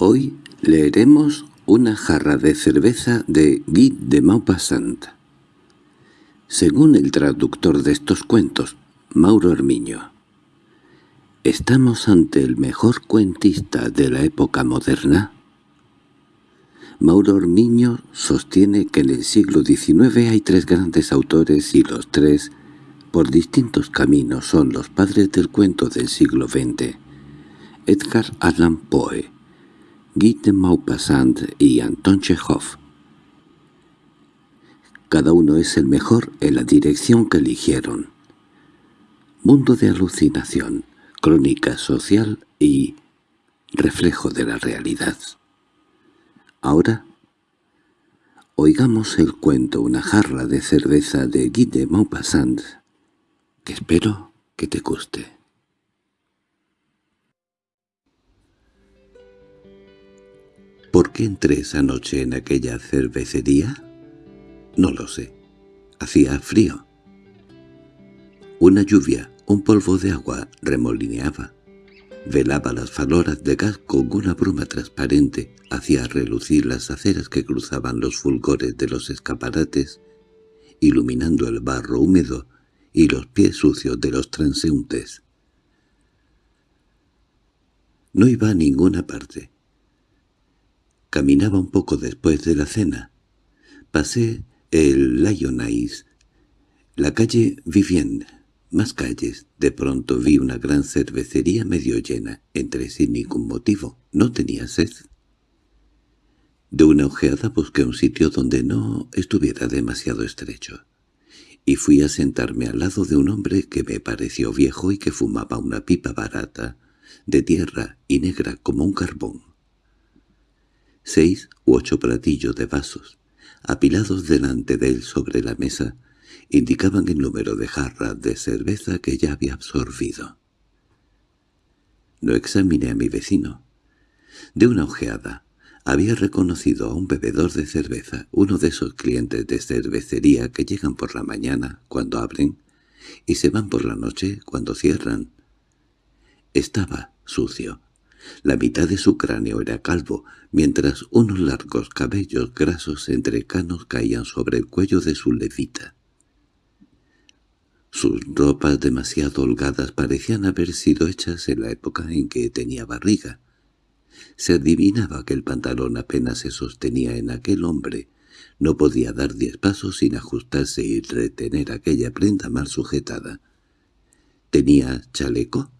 Hoy leeremos una jarra de cerveza de Guy de Maupassant. Según el traductor de estos cuentos, Mauro Hermiño, ¿estamos ante el mejor cuentista de la época moderna? Mauro Hermiño sostiene que en el siglo XIX hay tres grandes autores y los tres, por distintos caminos, son los padres del cuento del siglo XX. Edgar Allan Poe, Guy de Maupassant y Anton Chekhov. Cada uno es el mejor en la dirección que eligieron. Mundo de alucinación, crónica social y reflejo de la realidad. Ahora, oigamos el cuento Una jarra de cerveza de Guy de Maupassant, que espero que te guste. ¿Por qué entré esa noche en aquella cervecería? No lo sé. Hacía frío. Una lluvia, un polvo de agua, remolineaba. Velaba las faloras de gas con una bruma transparente, hacía relucir las aceras que cruzaban los fulgores de los escaparates, iluminando el barro húmedo y los pies sucios de los transeúntes. No iba a ninguna parte. Caminaba un poco después de la cena. Pasé el Lyonnais, la calle Vivienne, más calles. De pronto vi una gran cervecería medio llena, entre sin ningún motivo. No tenía sed. De una ojeada busqué un sitio donde no estuviera demasiado estrecho, y fui a sentarme al lado de un hombre que me pareció viejo y que fumaba una pipa barata, de tierra y negra como un carbón. Seis u ocho platillos de vasos, apilados delante de él sobre la mesa, indicaban el número de jarras de cerveza que ya había absorbido. No examiné a mi vecino. De una ojeada, había reconocido a un bebedor de cerveza, uno de esos clientes de cervecería que llegan por la mañana, cuando abren, y se van por la noche, cuando cierran. Estaba sucio, la mitad de su cráneo era calvo, mientras unos largos cabellos grasos entrecanos caían sobre el cuello de su levita. Sus ropas demasiado holgadas parecían haber sido hechas en la época en que tenía barriga. Se adivinaba que el pantalón apenas se sostenía en aquel hombre. No podía dar diez pasos sin ajustarse y retener aquella prenda mal sujetada. ¿Tenía chaleco?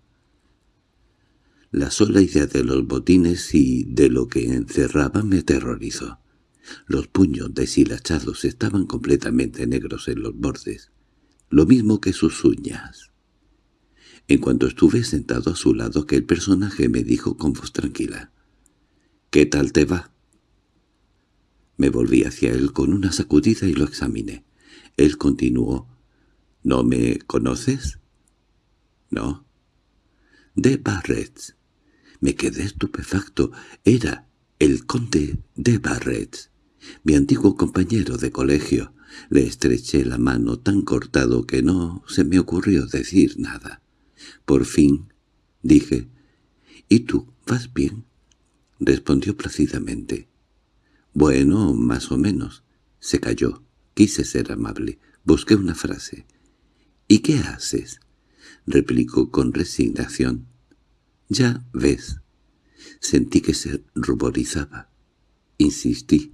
La sola idea de los botines y de lo que encerraban me aterrorizó. Los puños deshilachados estaban completamente negros en los bordes, lo mismo que sus uñas. En cuanto estuve sentado a su lado, aquel personaje me dijo con voz tranquila, «¿Qué tal te va?» Me volví hacia él con una sacudida y lo examiné. Él continuó, «¿No me conoces?» «No». «De Barrett. Me quedé estupefacto. Era el conde de Barrett, mi antiguo compañero de colegio. Le estreché la mano tan cortado que no se me ocurrió decir nada. Por fin dije, «¿Y tú, vas bien?» Respondió plácidamente. «Bueno, más o menos». Se calló. Quise ser amable. Busqué una frase. «¿Y qué haces?» replicó con resignación. —Ya ves. Sentí que se ruborizaba. Insistí.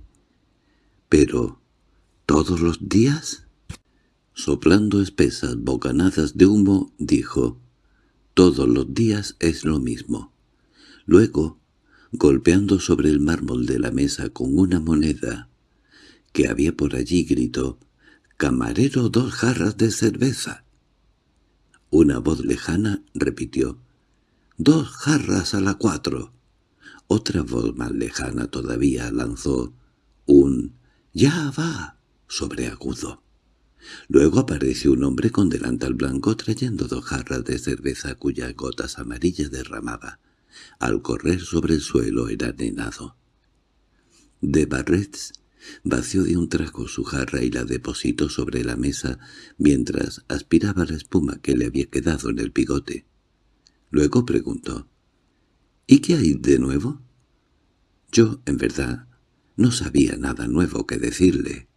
—¿Pero todos los días? Soplando espesas bocanadas de humo, dijo, «Todos los días es lo mismo». Luego, golpeando sobre el mármol de la mesa con una moneda que había por allí, gritó, «¡Camarero, dos jarras de cerveza!». Una voz lejana repitió, —¡Dos jarras a la cuatro! Otra voz más lejana todavía lanzó un «¡Ya va!» sobreagudo. Luego apareció un hombre con delantal blanco trayendo dos jarras de cerveza cuyas gotas amarillas derramaba. Al correr sobre el suelo era nenado. De Barrets vació de un trago su jarra y la depositó sobre la mesa mientras aspiraba la espuma que le había quedado en el bigote. Luego preguntó, «¿Y qué hay de nuevo?» Yo, en verdad, no sabía nada nuevo que decirle.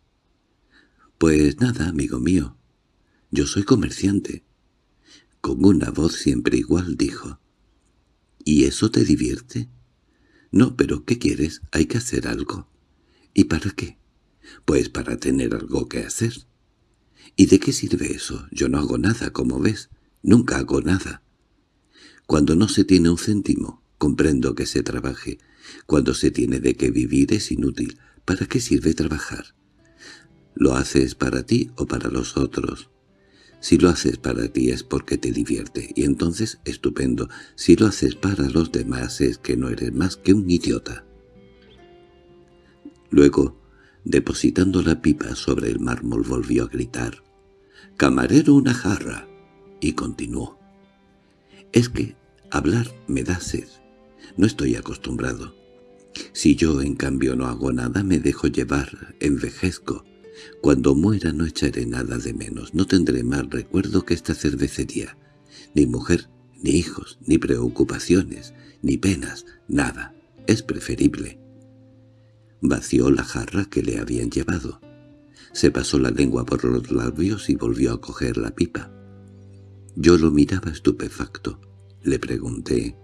«Pues nada, amigo mío. Yo soy comerciante». Con una voz siempre igual dijo. «¿Y eso te divierte?» «No, pero ¿qué quieres? Hay que hacer algo». «¿Y para qué?» «Pues para tener algo que hacer». «¿Y de qué sirve eso? Yo no hago nada, como ves. Nunca hago nada». Cuando no se tiene un céntimo, comprendo que se trabaje. Cuando se tiene de qué vivir es inútil. ¿Para qué sirve trabajar? ¿Lo haces para ti o para los otros? Si lo haces para ti es porque te divierte, y entonces estupendo. Si lo haces para los demás es que no eres más que un idiota. Luego, depositando la pipa sobre el mármol, volvió a gritar. «¡Camarero, una jarra!» y continuó. «Es que hablar me da sed. No estoy acostumbrado. Si yo, en cambio, no hago nada, me dejo llevar, envejezco. Cuando muera no echaré nada de menos, no tendré más recuerdo que esta cervecería. Ni mujer, ni hijos, ni preocupaciones, ni penas, nada. Es preferible. Vació la jarra que le habían llevado. Se pasó la lengua por los labios y volvió a coger la pipa. Yo lo miraba estupefacto. Le pregunté,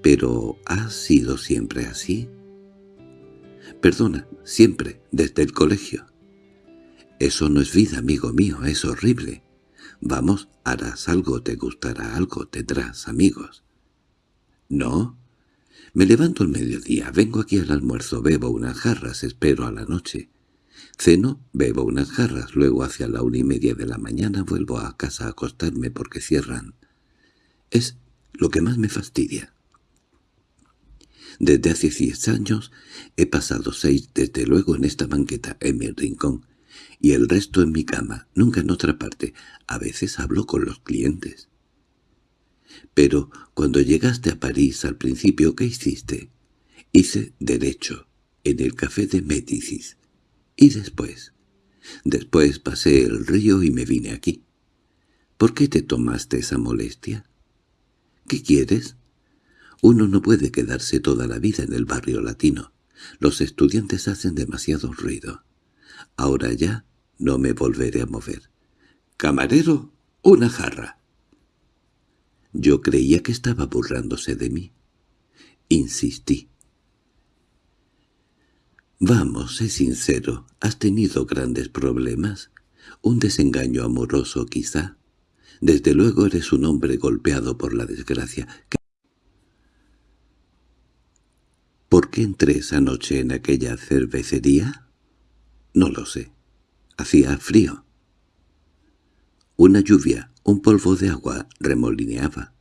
«¿Pero ha sido siempre así?» «Perdona, siempre, desde el colegio». «Eso no es vida, amigo mío, es horrible. Vamos, harás algo, te gustará algo, tendrás amigos». «¿No?» Me levanto al mediodía, vengo aquí al almuerzo, bebo unas jarras, espero a la noche. Ceno, bebo unas jarras, luego hacia la una y media de la mañana vuelvo a casa a acostarme porque cierran. Es lo que más me fastidia. Desde hace diez años he pasado seis desde luego en esta banqueta, en mi rincón, y el resto en mi cama, nunca en otra parte. A veces hablo con los clientes. Pero cuando llegaste a París al principio, ¿qué hiciste? Hice derecho, en el café de Médicis. ¿Y después? Después pasé el río y me vine aquí. ¿Por qué te tomaste esa molestia? ¿Qué quieres? Uno no puede quedarse toda la vida en el barrio latino. Los estudiantes hacen demasiado ruido. Ahora ya no me volveré a mover. —¡Camarero, una jarra! Yo creía que estaba burlándose de mí. Insistí. «Vamos, sé sincero, ¿has tenido grandes problemas? ¿Un desengaño amoroso, quizá? Desde luego eres un hombre golpeado por la desgracia. ¿Por qué entré esa noche en aquella cervecería? No lo sé. Hacía frío. Una lluvia, un polvo de agua remolineaba.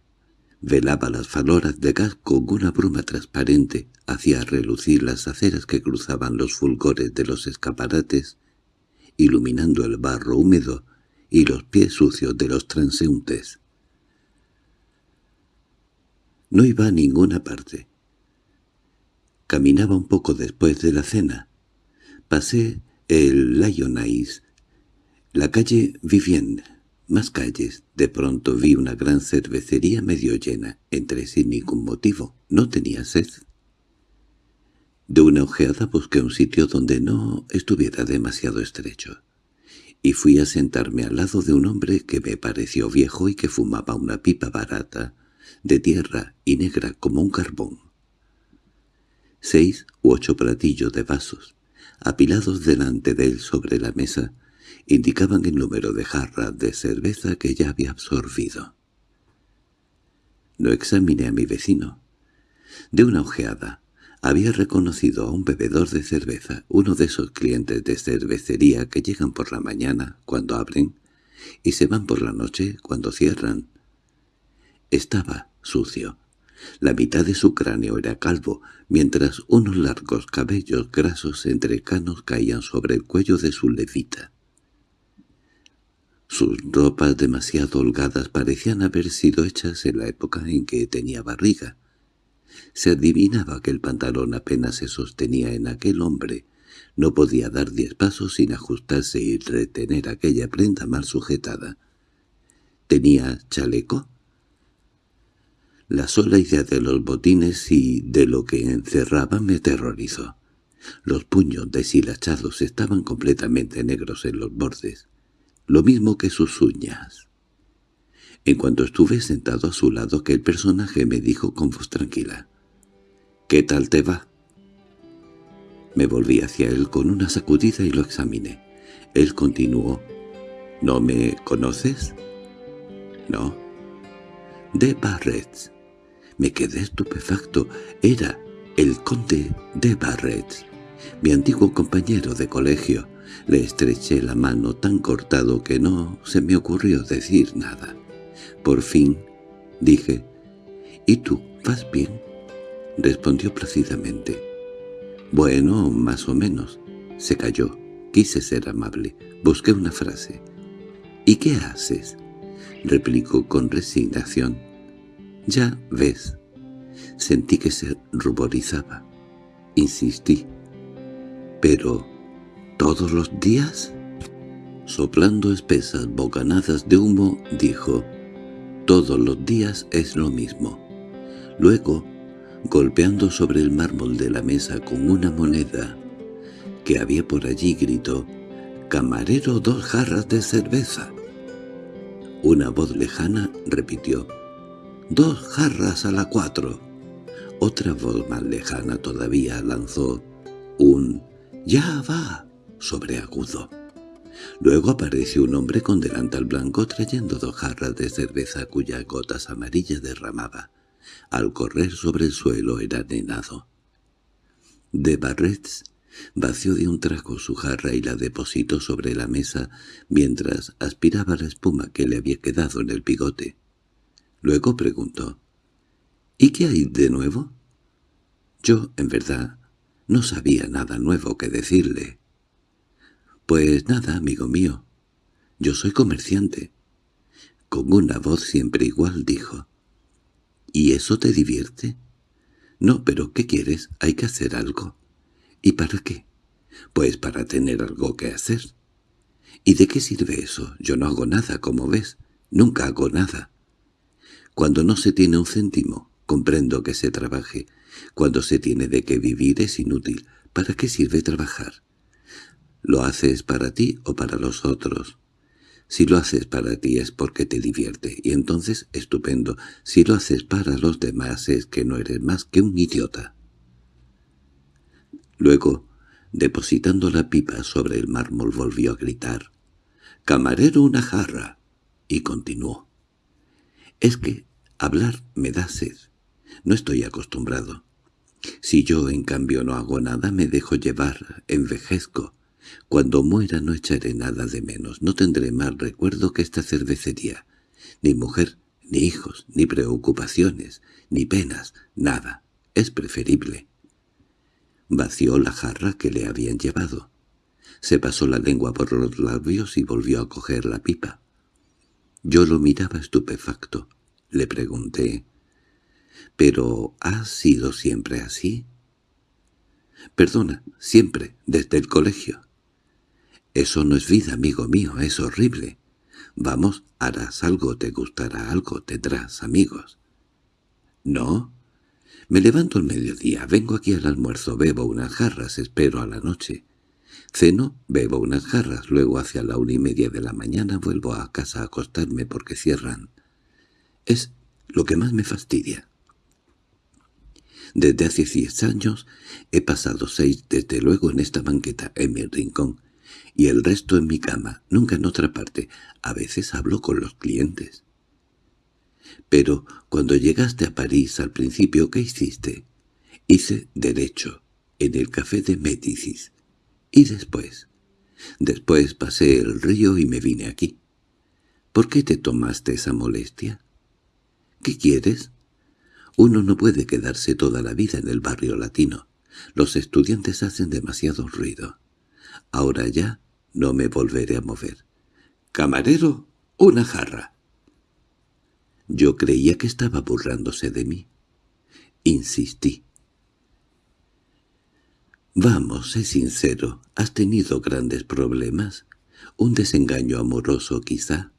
Velaba las faloras de gas con una bruma transparente, hacía relucir las aceras que cruzaban los fulgores de los escaparates, iluminando el barro húmedo y los pies sucios de los transeúntes. No iba a ninguna parte. Caminaba un poco después de la cena. Pasé el Lyonnais, la calle Vivienne, más calles. De pronto vi una gran cervecería medio llena, entre sin ningún motivo. No tenía sed. De una ojeada busqué un sitio donde no estuviera demasiado estrecho, y fui a sentarme al lado de un hombre que me pareció viejo y que fumaba una pipa barata, de tierra y negra como un carbón. Seis u ocho platillos de vasos, apilados delante de él sobre la mesa, indicaban el número de jarras de cerveza que ya había absorbido. No examiné a mi vecino. De una ojeada, había reconocido a un bebedor de cerveza, uno de esos clientes de cervecería que llegan por la mañana, cuando abren, y se van por la noche, cuando cierran. Estaba sucio. La mitad de su cráneo era calvo, mientras unos largos cabellos grasos entrecanos caían sobre el cuello de su levita. Sus ropas demasiado holgadas parecían haber sido hechas en la época en que tenía barriga. Se adivinaba que el pantalón apenas se sostenía en aquel hombre. No podía dar diez pasos sin ajustarse y retener aquella prenda mal sujetada. ¿Tenía chaleco? La sola idea de los botines y de lo que encerraba me aterrorizó. Los puños deshilachados estaban completamente negros en los bordes, lo mismo que sus uñas. En cuanto estuve sentado a su lado, que el personaje me dijo con voz tranquila, «¿Qué tal te va?» Me volví hacia él con una sacudida y lo examiné. Él continuó, «¿No me conoces?» «No». «De Barrett». Me quedé estupefacto. Era el conde de Barrett, mi antiguo compañero de colegio. Le estreché la mano tan cortado que no se me ocurrió decir nada. Por fin dije, «¿Y tú, vas bien?» Respondió plácidamente. «Bueno, más o menos». Se calló. Quise ser amable. Busqué una frase. «¿Y qué haces?» replicó con resignación. «Ya ves». Sentí que se ruborizaba. Insistí. «¿Pero todos los días?» Soplando espesas bocanadas de humo, dijo, «Todos los días es lo mismo». Luego, golpeando sobre el mármol de la mesa con una moneda que había por allí, gritó, «¡Camarero, dos jarras de cerveza!». Una voz lejana repitió, «¡Dos jarras a la cuatro!». Otra voz más lejana todavía lanzó un «¡Ya va!» Sobreagudo. Luego apareció un hombre con delantal blanco trayendo dos jarras de cerveza cuyas gotas amarillas derramaba. Al correr sobre el suelo era nenado. De Barrets vació de un trago su jarra y la depositó sobre la mesa mientras aspiraba la espuma que le había quedado en el bigote. Luego preguntó, «¿Y qué hay de nuevo?» Yo, en verdad, no sabía nada nuevo que decirle. «Pues nada, amigo mío. Yo soy comerciante». Con una voz siempre igual dijo, ¿Y eso te divierte? No, pero ¿qué quieres? Hay que hacer algo. ¿Y para qué? Pues para tener algo que hacer. ¿Y de qué sirve eso? Yo no hago nada, como ves. Nunca hago nada. Cuando no se tiene un céntimo, comprendo que se trabaje. Cuando se tiene de qué vivir es inútil. ¿Para qué sirve trabajar? ¿Lo haces para ti o para los otros? Si lo haces para ti es porque te divierte, y entonces estupendo. Si lo haces para los demás es que no eres más que un idiota. Luego, depositando la pipa sobre el mármol, volvió a gritar. «¡Camarero, una jarra!» y continuó. «Es que hablar me da sed. No estoy acostumbrado. Si yo, en cambio, no hago nada, me dejo llevar, envejezco. Cuando muera no echaré nada de menos, no tendré más recuerdo que esta cervecería. Ni mujer, ni hijos, ni preocupaciones, ni penas, nada. Es preferible. Vació la jarra que le habían llevado. Se pasó la lengua por los labios y volvió a coger la pipa. Yo lo miraba estupefacto. Le pregunté, «¿Pero has sido siempre así?» «Perdona, siempre, desde el colegio». Eso no es vida, amigo mío, es horrible. Vamos, harás algo, te gustará algo, tendrás amigos. ¿No? Me levanto al mediodía, vengo aquí al almuerzo, bebo unas jarras, espero a la noche. Ceno, bebo unas jarras, luego hacia la una y media de la mañana vuelvo a casa a acostarme porque cierran. Es lo que más me fastidia. Desde hace diez años he pasado seis desde luego en esta banqueta, en mi rincón, y el resto en mi cama, nunca en otra parte. A veces hablo con los clientes. Pero cuando llegaste a París al principio, ¿qué hiciste? Hice derecho, en el café de Médicis. ¿Y después? Después pasé el río y me vine aquí. ¿Por qué te tomaste esa molestia? ¿Qué quieres? Uno no puede quedarse toda la vida en el barrio latino. Los estudiantes hacen demasiado ruido. Ahora ya no me volveré a mover. —¡Camarero, una jarra! Yo creía que estaba burlándose de mí. Insistí. —Vamos, sé sincero, ¿has tenido grandes problemas? ¿Un desengaño amoroso quizá?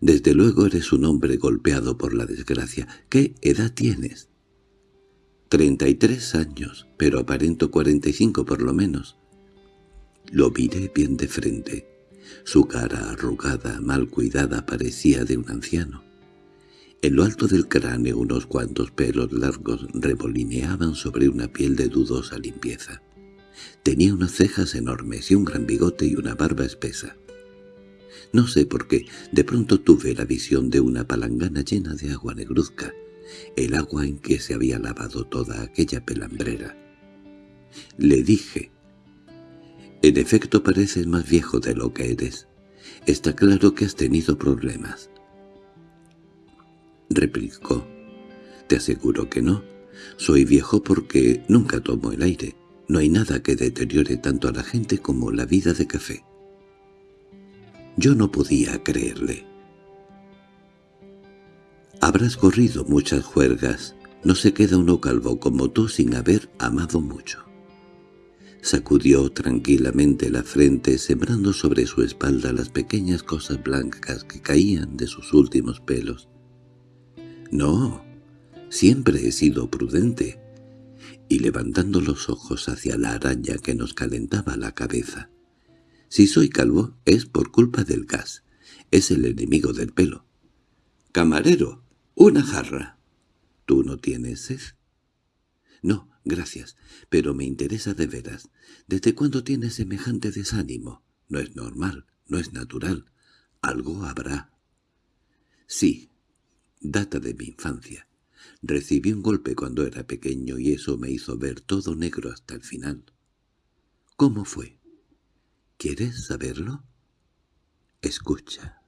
Desde luego eres un hombre golpeado por la desgracia. ¿Qué edad tienes? Treinta y tres años, pero aparento cuarenta y cinco por lo menos. Lo miré bien de frente. Su cara arrugada, mal cuidada, parecía de un anciano. En lo alto del cráneo unos cuantos pelos largos remolineaban sobre una piel de dudosa limpieza. Tenía unas cejas enormes y un gran bigote y una barba espesa. No sé por qué, de pronto tuve la visión de una palangana llena de agua negruzca, el agua en que se había lavado toda aquella pelambrera. Le dije, «En efecto pareces más viejo de lo que eres. Está claro que has tenido problemas». Replicó, «Te aseguro que no. Soy viejo porque nunca tomo el aire. No hay nada que deteriore tanto a la gente como la vida de café». Yo no podía creerle. Habrás corrido muchas juergas. No se queda uno calvo como tú sin haber amado mucho. Sacudió tranquilamente la frente, sembrando sobre su espalda las pequeñas cosas blancas que caían de sus últimos pelos. «No, siempre he sido prudente», y levantando los ojos hacia la araña que nos calentaba la cabeza. Si soy calvo es por culpa del gas. Es el enemigo del pelo. —¡Camarero! ¡Una jarra! ¿Tú no tienes sed? —No, gracias, pero me interesa de veras. ¿Desde cuándo tienes semejante desánimo? No es normal, no es natural. Algo habrá. Sí, data de mi infancia. Recibí un golpe cuando era pequeño y eso me hizo ver todo negro hasta el final. ¿Cómo fue? ¿Quieres saberlo? Escucha.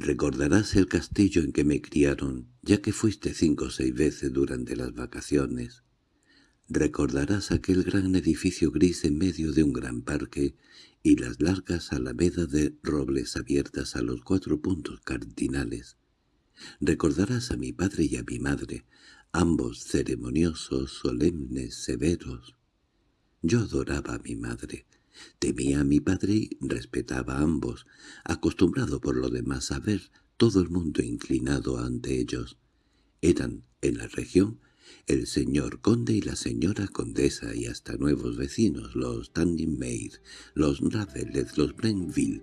Recordarás el castillo en que me criaron, ya que fuiste cinco o seis veces durante las vacaciones. Recordarás aquel gran edificio gris en medio de un gran parque y las largas alamedas de robles abiertas a los cuatro puntos cardinales. Recordarás a mi padre y a mi madre, ambos ceremoniosos, solemnes, severos. Yo adoraba a mi madre, temía a mi padre y respetaba a ambos, acostumbrado por lo demás a ver todo el mundo inclinado ante ellos. Eran, en la región, el señor conde y la señora condesa y hasta nuevos vecinos, los Standing Maid, los Ravelet, los Brenville,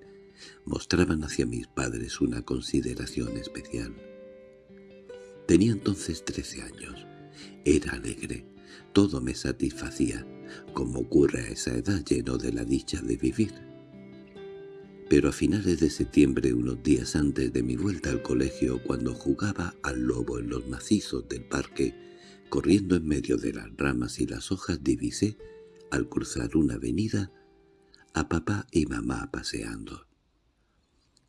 mostraban hacia mis padres una consideración especial. Tenía entonces trece años. Era alegre. Todo me satisfacía como ocurre a esa edad lleno de la dicha de vivir. Pero a finales de septiembre, unos días antes de mi vuelta al colegio, cuando jugaba al lobo en los macizos del parque, corriendo en medio de las ramas y las hojas, divisé, al cruzar una avenida, a papá y mamá paseando.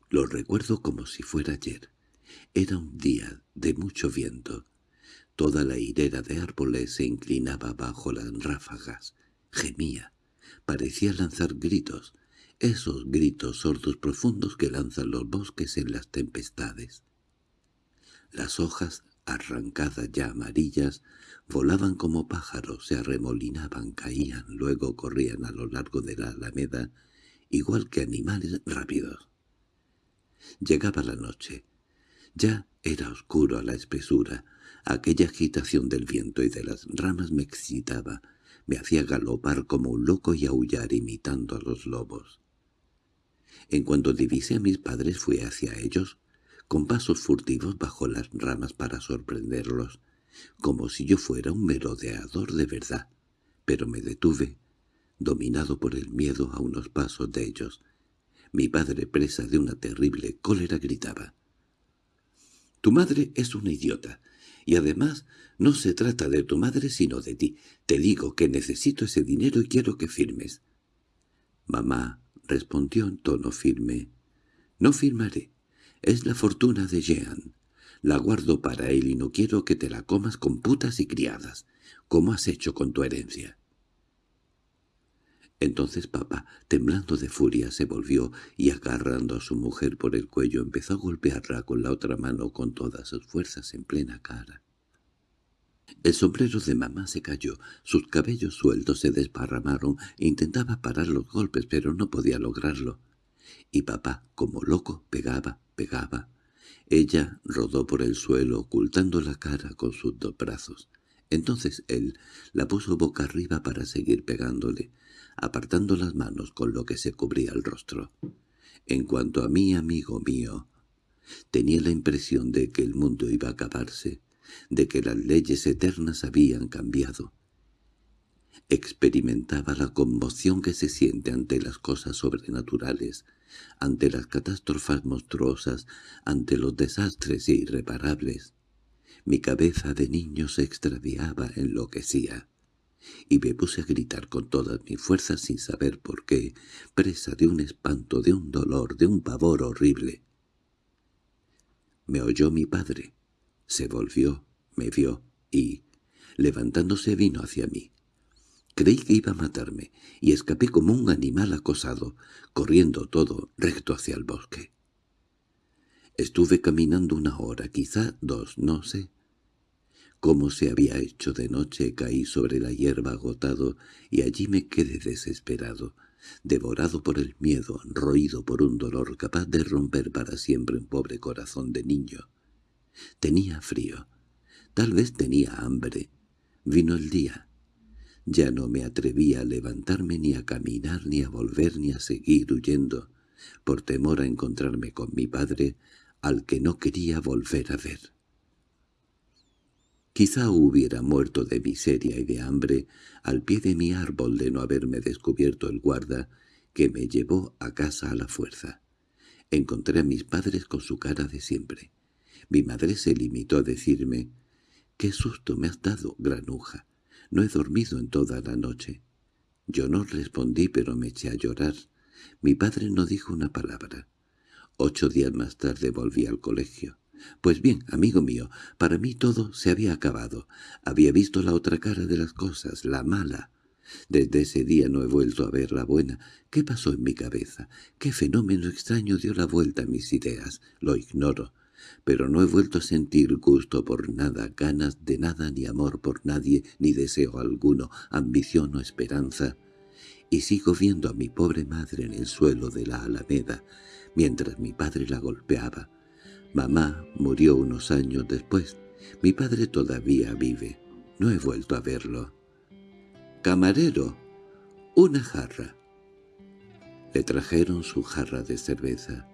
Lo recuerdo como si fuera ayer. Era un día de mucho viento, Toda la hilera de árboles se inclinaba bajo las ráfagas, gemía, parecía lanzar gritos, esos gritos sordos profundos que lanzan los bosques en las tempestades. Las hojas, arrancadas ya amarillas, volaban como pájaros, se arremolinaban, caían, luego corrían a lo largo de la alameda, igual que animales rápidos. Llegaba la noche. Ya era oscuro a la espesura, Aquella agitación del viento y de las ramas me excitaba, me hacía galopar como un loco y aullar imitando a los lobos. En cuanto divisé a mis padres fui hacia ellos, con pasos furtivos bajo las ramas para sorprenderlos, como si yo fuera un merodeador de verdad, pero me detuve, dominado por el miedo a unos pasos de ellos. Mi padre, presa de una terrible cólera, gritaba. «Tu madre es una idiota. Y además, no se trata de tu madre sino de ti. Te digo que necesito ese dinero y quiero que firmes. Mamá respondió en tono firme. No firmaré. Es la fortuna de Jean. La guardo para él y no quiero que te la comas con putas y criadas, como has hecho con tu herencia. Entonces papá, temblando de furia, se volvió y agarrando a su mujer por el cuello empezó a golpearla con la otra mano con todas sus fuerzas en plena cara. El sombrero de mamá se cayó, sus cabellos sueltos se desparramaron intentaba parar los golpes pero no podía lograrlo. Y papá, como loco, pegaba, pegaba. Ella rodó por el suelo ocultando la cara con sus dos brazos. Entonces él la puso boca arriba para seguir pegándole, apartando las manos con lo que se cubría el rostro. En cuanto a mí, amigo mío, tenía la impresión de que el mundo iba a acabarse, de que las leyes eternas habían cambiado. Experimentaba la conmoción que se siente ante las cosas sobrenaturales, ante las catástrofes monstruosas, ante los desastres irreparables. Mi cabeza de niño se extraviaba, enloquecía, y me puse a gritar con todas mis fuerzas sin saber por qué, presa de un espanto, de un dolor, de un pavor horrible. Me oyó mi padre, se volvió, me vio y, levantándose, vino hacia mí. Creí que iba a matarme, y escapé como un animal acosado, corriendo todo recto hacia el bosque. Estuve caminando una hora, quizá dos, no sé. Como se había hecho de noche, caí sobre la hierba agotado, y allí me quedé desesperado, devorado por el miedo, roído por un dolor capaz de romper para siempre un pobre corazón de niño. Tenía frío, tal vez tenía hambre. Vino el día, ya no me atrevía a levantarme ni a caminar ni a volver ni a seguir huyendo, por temor a encontrarme con mi padre, al que no quería volver a ver. Quizá hubiera muerto de miseria y de hambre al pie de mi árbol de no haberme descubierto el guarda que me llevó a casa a la fuerza. Encontré a mis padres con su cara de siempre. Mi madre se limitó a decirme «¡Qué susto me has dado, granuja! No he dormido en toda la noche. Yo no respondí, pero me eché a llorar. Mi padre no dijo una palabra. Ocho días más tarde volví al colegio. Pues bien, amigo mío, para mí todo se había acabado. Había visto la otra cara de las cosas, la mala. Desde ese día no he vuelto a ver la buena. ¿Qué pasó en mi cabeza? ¿Qué fenómeno extraño dio la vuelta a mis ideas? Lo ignoro pero no he vuelto a sentir gusto por nada, ganas de nada, ni amor por nadie, ni deseo alguno, ambición o esperanza. Y sigo viendo a mi pobre madre en el suelo de la alameda, mientras mi padre la golpeaba. Mamá murió unos años después. Mi padre todavía vive. No he vuelto a verlo. «Camarero, una jarra». Le trajeron su jarra de cerveza,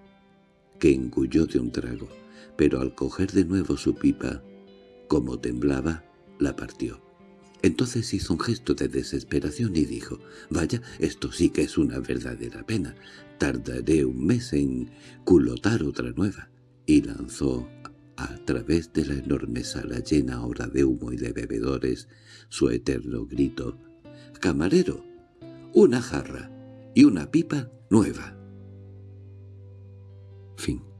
que engulló de un trago pero al coger de nuevo su pipa, como temblaba, la partió. Entonces hizo un gesto de desesperación y dijo, «Vaya, esto sí que es una verdadera pena. Tardaré un mes en culotar otra nueva» y lanzó a través de la enorme sala llena ahora de humo y de bebedores su eterno grito «¡Camarero! Una jarra y una pipa nueva!» Fin